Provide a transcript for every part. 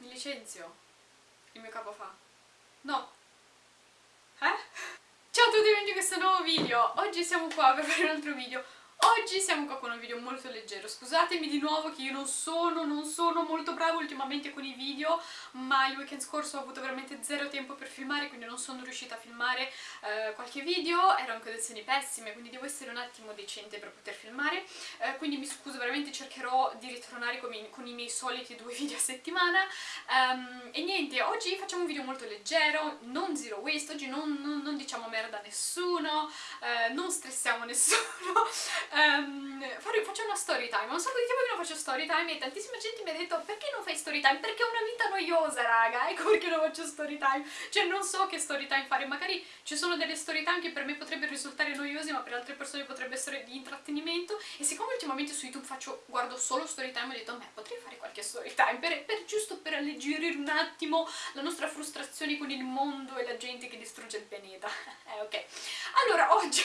Mi licenzio. Il mio capo fa. No. Eh? Ciao a tutti benvenuti in questo nuovo video. Oggi siamo qua per fare un altro video Oggi siamo qua con un video molto leggero, scusatemi di nuovo che io non sono, non sono molto brava ultimamente con i video, ma il weekend scorso ho avuto veramente zero tempo per filmare, quindi non sono riuscita a filmare eh, qualche video, in condizioni pessime, quindi devo essere un attimo decente per poter filmare, eh, quindi mi scuso, veramente cercherò di ritornare con, i, con i miei soliti due video a settimana, um, e niente, oggi facciamo un video molto leggero, non zero waste, oggi non, non, non diciamo merda a nessuno, eh, non stressiamo nessuno, um, faccio una story time, un sacco di tempo che non faccio story time e tantissima gente mi ha detto perché non fai story time? Perché ho una vita noiosa raga, ecco perché non faccio story time, cioè non so che story time fare, magari ci sono delle story time che per me potrebbero risultare noiose ma per altre persone potrebbe essere di intrattenimento. E siccome ultimamente su YouTube faccio, guardo solo story time ho detto me potrei fare qualche story time per, per giusto per alleggerire un attimo la nostra frustrazione con il mondo e la gente che distrugge il pianeta, eh ok, allora oggi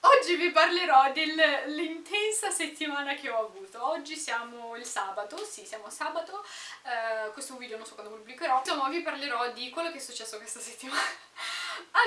Oggi vi parlerò dell'intensa settimana che ho avuto. Oggi siamo il sabato, sì siamo sabato, uh, questo video non so quando pubblicherò. Insomma vi parlerò di quello che è successo questa settimana.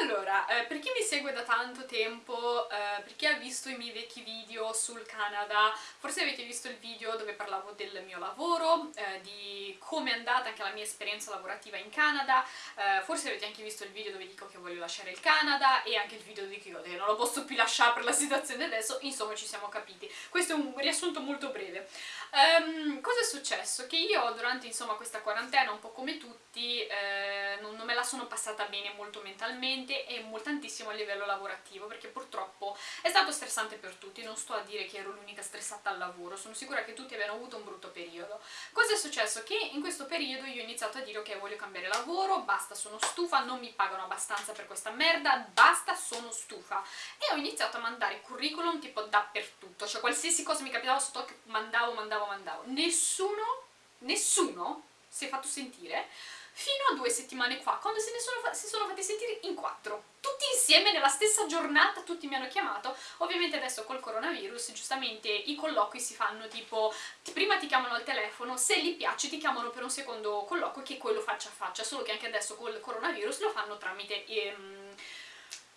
Allora, eh, per chi mi segue da tanto tempo, eh, per chi ha visto i miei vecchi video sul Canada, forse avete visto il video dove parlavo del mio lavoro, eh, di come è andata anche la mia esperienza lavorativa in Canada, eh, forse avete anche visto il video dove dico che voglio lasciare il Canada e anche il video dove dico che non lo posso più lasciare per la situazione adesso, insomma ci siamo capiti. Questo è un riassunto molto breve. Um, cosa è successo? Che io durante insomma, questa quarantena, un po' come tutti, eh, non, non, me la sono passata bene molto mentalmente e tantissimo a livello lavorativo perché purtroppo è stato stressante per tutti, non sto a dire che ero l'unica stressata al lavoro, sono sicura che tutti abbiano avuto un brutto periodo. Cosa è successo? Che in questo periodo io ho iniziato a dire ok voglio cambiare lavoro, basta sono stufa, non mi pagano abbastanza per questa merda, basta sono stufa e ho iniziato a mandare curriculum tipo dappertutto, cioè qualsiasi cosa mi capitava sotto che mandavo, mandavo mandavo, mandavo. Nessuno, nessuno si è fatto sentire fino a due settimane fa, quando se ne sono, si sono fatti sentire in quattro. Tutti insieme, nella stessa giornata, tutti mi hanno chiamato. Ovviamente adesso col coronavirus, giustamente, i colloqui si fanno tipo... Prima ti chiamano al telefono, se gli piace ti chiamano per un secondo colloquio, che è quello faccia a faccia, solo che anche adesso col coronavirus lo fanno tramite... Ehm,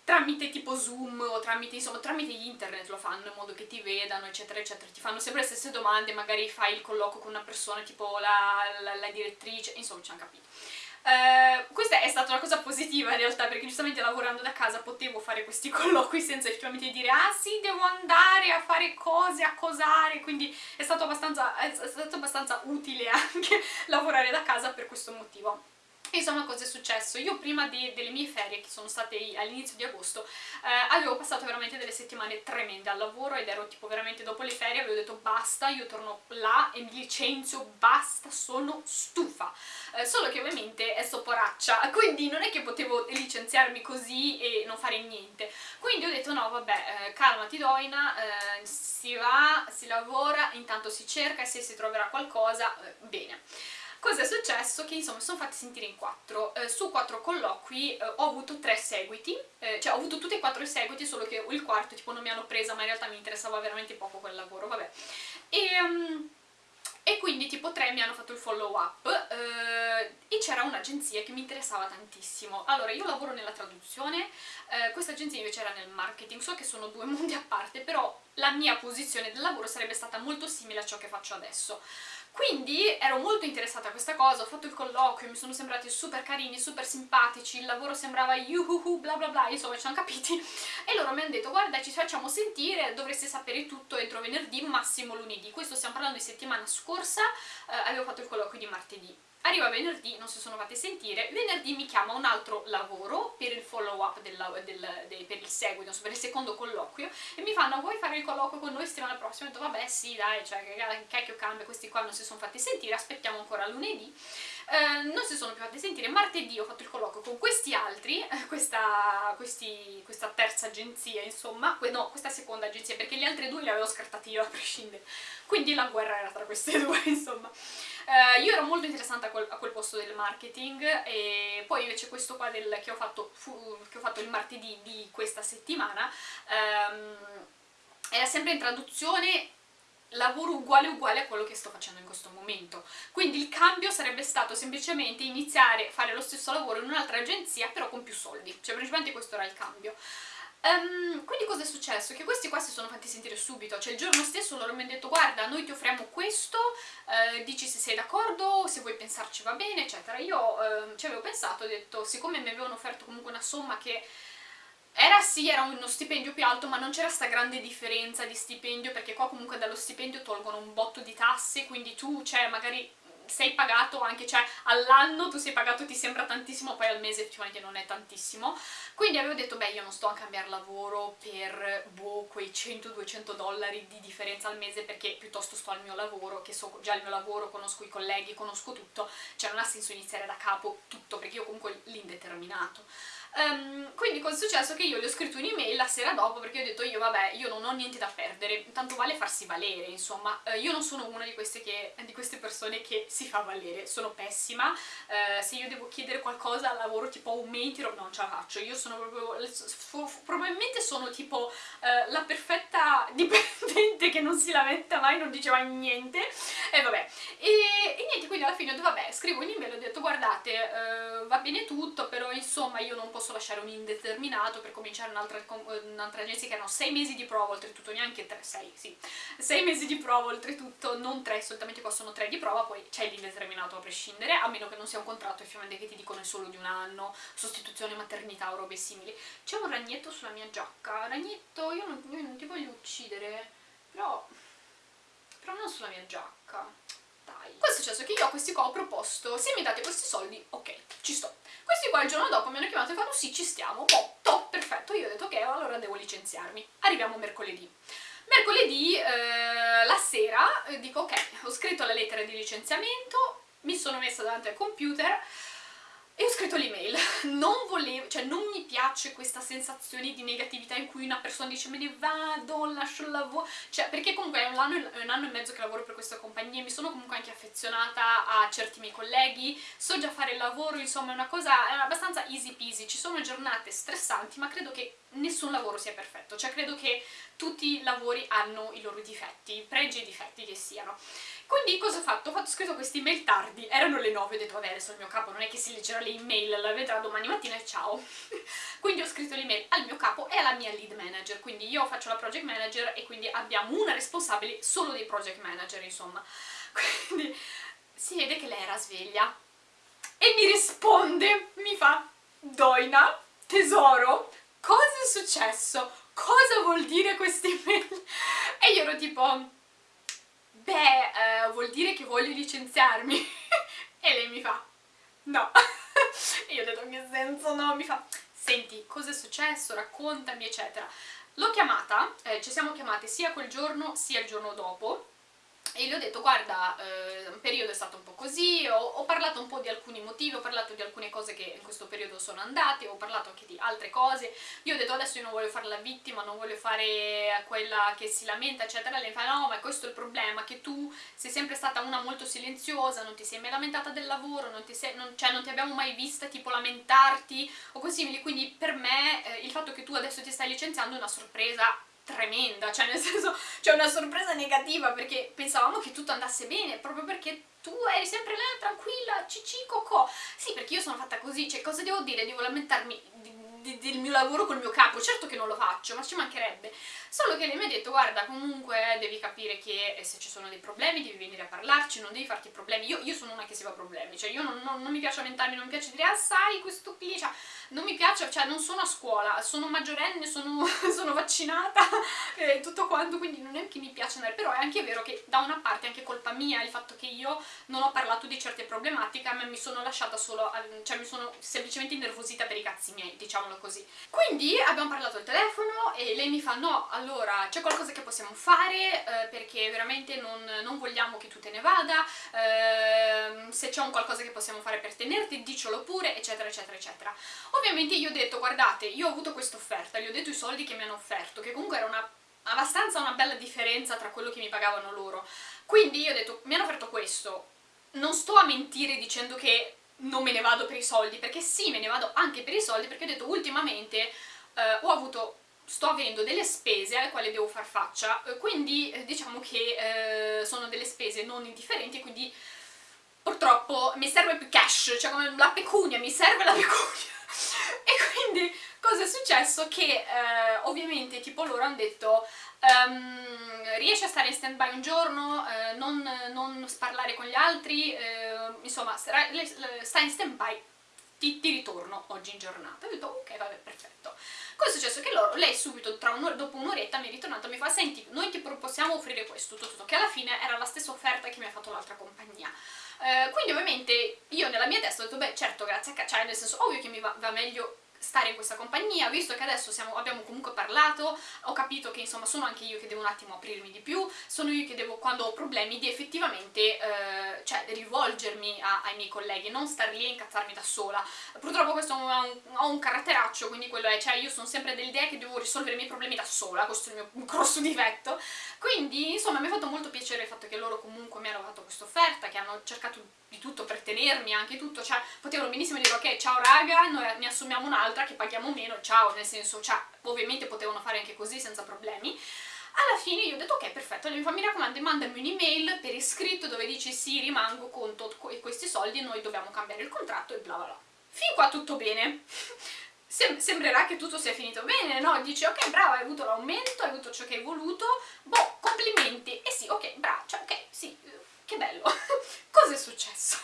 tramite tipo Zoom o tramite, insomma, tramite internet lo fanno in modo che ti vedano eccetera eccetera, ti fanno sempre le stesse domande, magari fai il colloquio con una persona tipo la, la, la direttrice, insomma ci hanno capito. Uh, questa è stata una cosa positiva in realtà perché giustamente lavorando da casa potevo fare questi colloqui senza effettivamente dire ah sì devo andare a fare cose, a cosare. Quindi è stato abbastanza, è stato abbastanza utile anche lavorare da casa per questo motivo Insomma cosa è successo? Io prima de delle mie ferie, che sono state all'inizio di agosto, eh, avevo passato veramente delle settimane tremende al lavoro ed ero tipo veramente dopo le ferie avevo detto basta, io torno là e mi licenzio, basta, sono stufa. Eh, solo che ovviamente è sopporaccia, quindi non è che potevo licenziarmi così e non fare niente. Quindi ho detto no vabbè, eh, calmati Doina, eh, si va, si lavora, intanto si cerca e se si troverà qualcosa, eh, bene. Cosa è successo? Che insomma sono fatti sentire in quattro, eh, su quattro colloqui eh, ho avuto tre seguiti, eh, cioè ho avuto tutti e quattro i seguiti, solo che il quarto tipo non mi hanno presa, ma in realtà mi interessava veramente poco quel lavoro, vabbè. E... Um, e quindi tipo tre mi hanno fatto il follow up eh, e c'era un'agenzia che mi interessava tantissimo. Allora, io lavoro nella traduzione, eh, questa agenzia invece era nel marketing, so che sono due mondi a parte, però la mia posizione del lavoro sarebbe stata molto simile a ciò che faccio adesso. Quindi ero molto interessata a questa cosa, ho fatto il colloquio, mi sono sembrati super carini, super simpatici, il lavoro sembrava yuhuhu bla bla bla, insomma ci hanno capiti. E loro mi hanno detto guarda ci facciamo sentire, dovreste sapere tutto entro venerdì, massimo lunedì, questo stiamo parlando di settimana scorsa, eh, avevo fatto il colloquio di martedì Arriva venerdì, non si sono fatti sentire, venerdì mi chiama un altro lavoro per il follow up del, del, del, per il seguito, per il secondo colloquio e mi fanno vuoi fare il colloquio con noi settimana prossima? Ho detto vabbè sì dai, cioè che cacchio cambia, questi qua non si sono fatti sentire, aspettiamo ancora lunedì eh, non si sono più fatti sentire, martedì ho fatto il colloquio con questi altri, eh, questa, questi, questa terza agenzia insomma, no, questa seconda agenzia perché gli altri due li avevo scartati io a prescindere, quindi la guerra era tra queste due insomma. Uh, io ero molto interessata a quel, a quel, posto del marketing e poi invece questo qua del, che, ho fatto, fu, che, ho fatto, il martedì di questa settimana um, era sempre in traduzione lavoro uguale uguale a quello che sto facendo in questo momento. Quindi il cambio sarebbe stato semplicemente iniziare a fare lo stesso lavoro in un'altra agenzia, però con più soldi. Cioè, principalmente questo era il cambio. Um, quindi cosa è successo? Che questi qua si sono fatti sentire subito, cioè il giorno stesso loro mi hanno detto guarda noi ti offriamo questo, eh, dici se sei d'accordo, se vuoi pensarci va bene, eccetera. Io eh, ci avevo pensato, ho detto siccome mi avevano offerto comunque una somma che era sì, era uno stipendio più alto, ma non c'era sta grande differenza di stipendio, perché qua comunque dallo stipendio tolgono un botto di tasse, quindi tu, cioè, magari sei pagato anche, cioè all'anno tu sei pagato ti sembra tantissimo, poi al mese effettivamente non è tantissimo. Quindi avevo detto, beh io non sto a cambiare lavoro per, boh, quei 100-200 dollari di differenza al mese perché piuttosto sto al mio lavoro, che so già il mio lavoro, conosco i colleghi, conosco tutto, cioè non ha senso iniziare da capo tutto perché io comunque l'indeterminato. Um, quindi cosa è successo? Che io gli ho scritto un'email dopo perché ho detto io vabbè, io non ho niente da perdere, tanto vale farsi valere, insomma. Uh, io non sono una di queste, che, di queste, persone che si fa valere, sono pessima. Uh, se io devo chiedere qualcosa al lavoro tipo aumenti, no, non ce la faccio. Io sono proprio... probabilmente sono tipo uh, la perfetta dipendente che non si lamenta mai, non dice mai niente. E vabbè. E, e niente, quindi alla fine ho detto vabbè, scrivo un'email ho detto guardate, va bene tutto, però insomma io non posso posso lasciare un indeterminato per cominciare un'altra un agenzia che erano 6 mesi di prova, oltretutto neanche 3, 6, sì, 6 mesi di prova oltretutto, non 3, solitamente possono 3 di prova, poi c'è l'indeterminato a prescindere, a meno che non sia un contratto effettivamente che ti dicono è solo di un anno, sostituzione maternità o robe simili. C'è un ragnetto sulla mia giacca, ragnetto, io non, io non ti voglio uccidere, però, però non sulla mia giacca dai. Cosa è successo? Che io a questi qua ho proposto, se mi date questi soldi, ok, ci sto. Questi qua il giorno dopo mi hanno chiamato e fanno sì, ci stiamo, top, perfetto. Io ho detto ok, allora devo licenziarmi. Arriviamo mercoledì. Mercoledì eh, la sera eh, dico ok, ho scritto la lettera di licenziamento, mi sono messa davanti al computer e ho scritto l'email, non volevo, cioè non mi piace questa sensazione di negatività in cui una persona dice me ne vado, lascio il lavoro, cioè perché comunque è un, anno, è un anno e mezzo che lavoro per questa compagnia, mi sono comunque anche affezionata a certi miei colleghi, so già fare il lavoro, insomma è una cosa, è abbastanza easy peasy, ci sono giornate stressanti ma credo che nessun lavoro sia perfetto, cioè credo che tutti i lavori hanno i loro difetti, pregi e difetti che siano. Quindi cosa ho fatto? Ho fatto scritto questi email tardi, erano le 9, ho detto vabbè adesso il mio capo non è che si leggerà le email, la vedrà domani mattina e ciao. quindi ho scritto l'email al mio capo e alla mia lead manager, quindi io faccio la project manager e quindi abbiamo una responsabile solo dei project manager insomma. Quindi si vede che lei era sveglia e mi risponde, mi fa Doina, tesoro, cosa è successo? Cosa vuol dire questa email? E io ero tipo beh, eh, vuol dire che voglio licenziarmi. e lei mi fa, no. io ho detto, che senso no? Mi fa, senti, cosa è successo? Raccontami, eccetera. L'ho chiamata, eh, ci siamo chiamate sia quel giorno sia il giorno dopo, e le ho detto guarda, eh, un periodo è stato un po' così, ho, ho, parlato un po' di alcuni motivi, ho parlato di alcune cose che in questo periodo sono andate, ho parlato anche di altre cose, io ho detto adesso io non voglio fare la vittima, non voglio fare quella che si lamenta eccetera, lei fa no ma questo è il problema, che tu sei sempre stata una molto silenziosa, non ti sei mai lamentata del lavoro, non ti, sei, non, cioè non ti abbiamo mai vista tipo lamentarti o così, quindi per me eh, il fatto che tu adesso ti stai licenziando è una sorpresa tremenda, cioè nel senso c'è una sorpresa negativa perché pensavamo che tutto andasse bene, proprio perché tu eri sempre là, tranquilla, cici, cocò. Sì, perché io sono fatta così, cioè cosa devo dire? Devo lamentarmi del mio lavoro col mio capo, certo che non lo faccio, ma ci mancherebbe. Solo che lei mi ha detto, guarda, comunque devi capire che se ci sono dei problemi devi venire a parlarci, non devi farti problemi. Io, io sono una che si fa problemi, cioè io non, non, non mi piace lamentarmi, non mi piace dire, ah sai, questo qui, cioè, non mi piace, cioè non sono a scuola, sono maggiorenne, sono, sono vaccinata e tutto quanto, quindi non è che mi piace andare, però è anche vero che da una parte è anche colpa mia il fatto che io non ho parlato di certe problematiche, ma mi sono lasciata solo, cioè mi sono semplicemente innervosita per i cazzi miei, diciamolo così. Quindi abbiamo parlato al telefono e lei mi fa no, allora c'è qualcosa che possiamo fare eh, perché veramente non, non, vogliamo che tu te ne vada, eh, se c'è un qualcosa che possiamo fare per tenerti, dicelo pure, eccetera eccetera eccetera. Ovviamente io ho detto, guardate, io ho avuto questa offerta, gli ho detto i soldi che mi hanno offerto, che comunque era una abbastanza una bella differenza tra quello che mi pagavano loro. Quindi io ho detto, mi hanno offerto questo, non sto a mentire dicendo che non me ne vado per i soldi, perché sì, me ne vado anche per i soldi, perché ho detto ultimamente eh, ho avuto sto avendo delle spese alle quali devo far faccia, eh, quindi eh, diciamo che eh, sono delle spese non indifferenti, quindi purtroppo mi serve più cash, cioè come la pecunia, mi serve la pecunia. e quindi cosa è successo? Che eh, ovviamente tipo loro hanno detto um, riesci a stare in stand by un giorno, eh, non, non, sparlare con gli altri, eh, insomma stai in stand by, ti, ti, ritorno oggi in giornata. Ho detto ok vabbè perfetto. Cosa è successo? Che loro, lei subito un dopo un'oretta mi è ritornata e mi fa senti noi ti possiamo offrire questo, tutto, tutto, che alla fine era la stessa offerta che mi ha fatto l'altra compagnia. Eh, quindi ovviamente io nella mia testa ho detto beh certo grazie a cioè nel senso ovvio che mi va, va meglio stare in questa compagnia, visto che adesso siamo, abbiamo comunque parlato, ho capito che insomma sono anche io che devo un attimo aprirmi di più, sono io che devo, quando ho problemi, di effettivamente eh, cioè, rivolgermi a, ai miei colleghi, non star lì e incazzarmi da sola. Purtroppo questo ha un, ha un caratteraccio, quindi quello è, cioè io sono sempre dell'idea che devo risolvere i miei problemi da sola, questo è il mio grosso difetto, quindi insomma mi ha fatto molto piacere il fatto che loro comunque mi hanno fatto questa offerta, che hanno cercato di tutto per tenermi, anche tutto, cioè potevano benissimo dire ok ciao raga, noi ne assumiamo un'altra che paghiamo meno, ciao, nel senso, cioè ovviamente potevano fare anche così senza problemi. Alla fine io ho detto ok perfetto, lei mi raccomando mandami un'email per iscritto dove dice sì rimango con questi soldi noi dobbiamo cambiare il contratto e bla bla bla. Fin qua tutto bene. Sem sembrerà che tutto sia finito bene, no? Dici ok brava hai avuto l'aumento, hai avuto ciò che hai voluto, boh complimenti, e sì ok brava, cioè ok sì, che bello. Cosa è successo?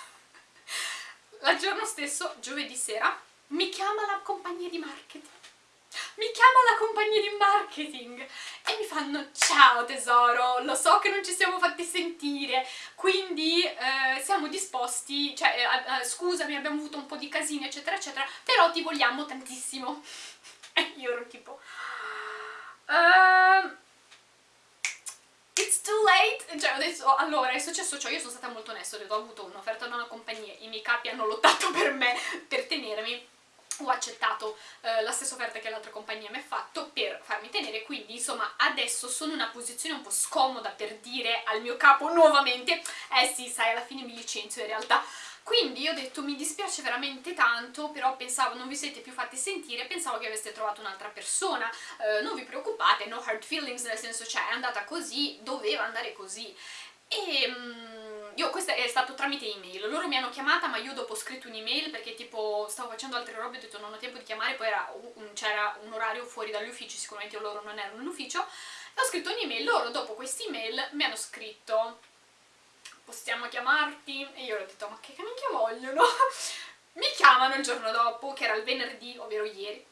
Il giorno stesso, giovedì sera, mi chiama la compagnia di marketing. Mi chiama la compagnia di marketing e mi fanno ciao tesoro, lo so che non ci siamo fatti sentire, quindi eh, siamo disposti, cioè eh, scusami abbiamo avuto un po' di casini eccetera eccetera, però ti vogliamo tantissimo. E io ero tipo... Uh, it's too late, cioè detto, allora è successo ciò, io sono stata molto onesta, ho avuto un'offerta da una compagnia, i miei capi hanno lottato per me, per tenermi, ho accettato eh, la stessa offerta che l'altra compagnia mi ha fatto per farmi tenere, quindi insomma adesso sono in una posizione un po' scomoda per dire al mio capo nuovamente eh sì, sai, alla fine mi licenzio in realtà quindi ho detto mi dispiace veramente tanto, però pensavo non vi siete più fatti sentire, pensavo che aveste trovato un'altra persona, eh, non vi preoccupate, no hard feelings, nel senso cioè è andata così, doveva andare così. E um, io, questo è stato tramite email, loro mi hanno chiamata ma io dopo ho scritto un'email perché tipo stavo facendo altre robe ho detto non ho tempo di chiamare, poi c'era un, un orario fuori dagli uffici, sicuramente loro non erano in ufficio, e ho scritto un'email, loro dopo quest'email mi hanno scritto possiamo chiamarti? E io ho detto ma che minchia vogliono? mi chiamano il giorno dopo, che era il venerdì, ovvero ieri,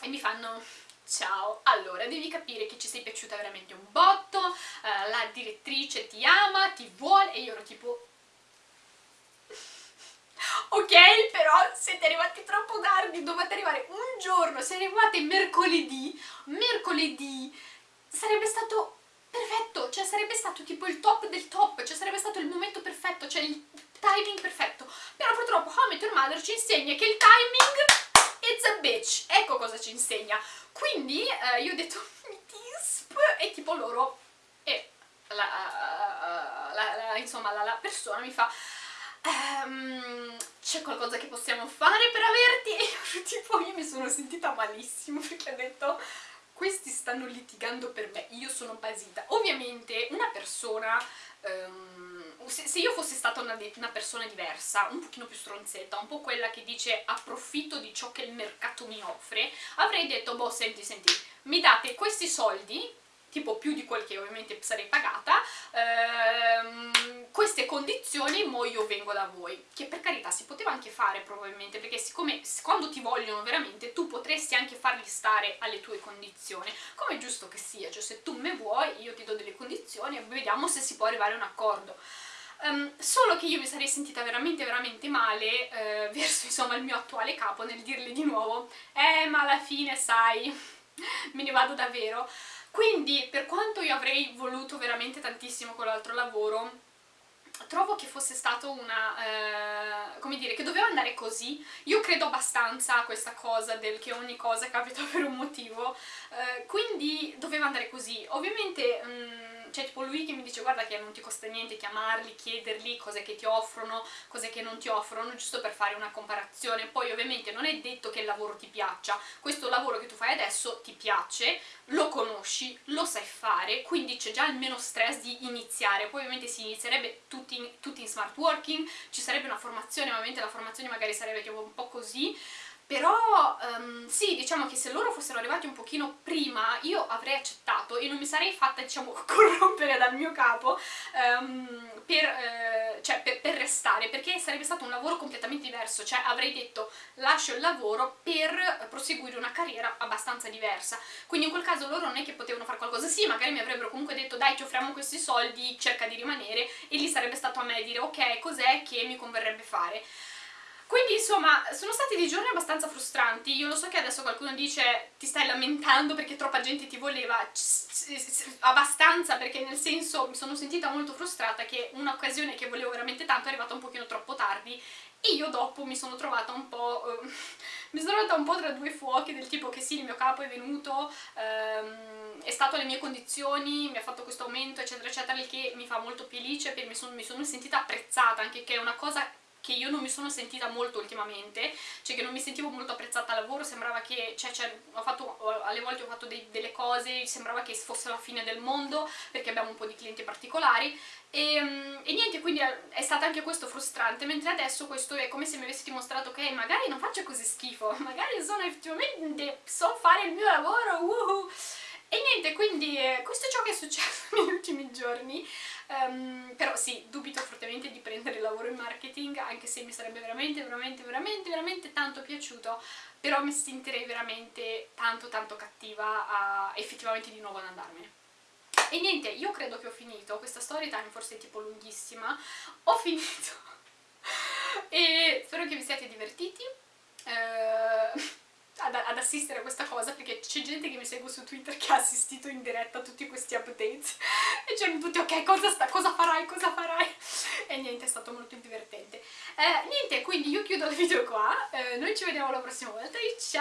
e mi fanno ciao, allora devi capire che ci sei piaciuta veramente un botto, uh, la direttrice ti ama, ti vuole, e io ero tipo... ok, però siete arrivati troppo tardi, dovete arrivare un giorno, se arrivate mercoledì, mercoledì sarebbe stato perfetto, cioè sarebbe stato tipo il top del top, cioè sarebbe stato il momento perfetto, cioè il timing perfetto. Però purtroppo Met Your Mother ci insegna che il timing it's a bitch, ecco cosa ci insegna. Quindi eh, io ho detto tisp e tipo loro e la, la, la, insomma la, persona mi fa Um, c'è qualcosa che possiamo fare per averti? E io tipo io mi sono sentita malissimo perché ho detto questi stanno litigando per me, io sono basita. Ovviamente una persona, um, se, se, io fossi stata una, una, persona diversa, un pochino più stronzetta, un po' quella che dice approfitto di ciò che il mercato mi offre, avrei detto, boh, senti, senti, mi date questi soldi, tipo più di quel che ovviamente sarei pagata, ehm, queste condizioni, mo io vengo da voi. Che per carità si poteva anche fare probabilmente, perché siccome quando ti vogliono veramente tu potresti anche farli stare alle tue condizioni, come è giusto che sia, cioè se tu me vuoi io ti do delle condizioni e vediamo se si può arrivare a un accordo. Um, solo che io mi sarei sentita veramente veramente male eh, verso insomma il mio attuale capo nel dirle di nuovo eh ma alla fine sai me ne vado davvero quindi per quanto io avrei voluto veramente tantissimo quell'altro lavoro, trovo che fosse stato una... Eh, come dire, che doveva andare così. Io credo abbastanza a questa cosa del che ogni cosa capita per un motivo, eh, quindi doveva andare così. Ovviamente... Mh, c'è tipo lui che mi dice guarda che non ti costa niente chiamarli, chiederli cose che ti offrono, cose che non ti offrono, giusto per fare una comparazione. Poi ovviamente non è detto che il lavoro ti piaccia, questo lavoro che tu fai adesso ti piace, lo conosci, lo sai fare, quindi c'è già il meno stress di iniziare. Poi ovviamente si inizierebbe tutti in, tutti in smart working, ci sarebbe una formazione, ovviamente la formazione magari sarebbe tipo un po' così, però um, sì, diciamo che se loro fossero arrivati un pochino prima io avrei accettato e non mi sarei fatta, diciamo, corrompere dal mio capo um, per, eh, cioè, per, per, restare, perché sarebbe stato un lavoro completamente diverso, cioè avrei detto lascio il lavoro per proseguire una carriera abbastanza diversa, quindi in quel caso loro non è che potevano fare qualcosa, sì, magari mi avrebbero comunque detto dai ti offriamo questi soldi, cerca di rimanere, e lì sarebbe stato a me dire ok, cos'è che mi converrebbe fare. Quindi insomma sono stati dei giorni abbastanza frustranti, io lo so che adesso qualcuno dice ti stai lamentando perché troppa gente ti voleva, abbastanza perché nel senso mi sono sentita molto frustrata che un'occasione che volevo veramente tanto è arrivata un pochino troppo tardi e io dopo mi sono trovata un po'... Uh, mi sono trovata un po' tra due fuochi del tipo che sì, il mio capo è venuto, um, è stato alle mie condizioni, mi ha fatto questo aumento eccetera eccetera, il che mi fa molto felice mi sono, mi sono sentita apprezzata, anche che è una cosa che io non mi sono sentita molto ultimamente, cioè che non mi sentivo molto apprezzata al lavoro, sembrava che, cioè, cioè fatto, alle volte ho fatto dei, delle cose, sembrava che fosse la fine del mondo, perché abbiamo un po' di clienti particolari, e, ehm, e, niente, quindi è stato anche questo frustrante, mentre adesso questo è come se mi avessi dimostrato che magari non faccio così schifo, magari sono effettivamente, so fare il mio lavoro, uhuh. E niente, quindi eh, questo è ciò che è successo negli ultimi giorni, um, però sì, dubito fortemente di prendere il lavoro in marketing, anche se mi sarebbe veramente, veramente, veramente, veramente tanto piaciuto, però mi sentirei veramente tanto, tanto cattiva a effettivamente di nuovo ad andarmene. E niente, io credo che ho finito, questa story time forse è tipo lunghissima, ho finito e spero che vi siate divertiti. Uh, ad, ad, assistere a questa cosa perché c'è gente che mi segue su Twitter che ha assistito in diretta a tutti questi updates e c'erano tutti ok cosa, sta, cosa farai, cosa farai? E niente è stato molto divertente. Eh, niente quindi io chiudo il video qua eh, noi ci vediamo la prossima volta e ciao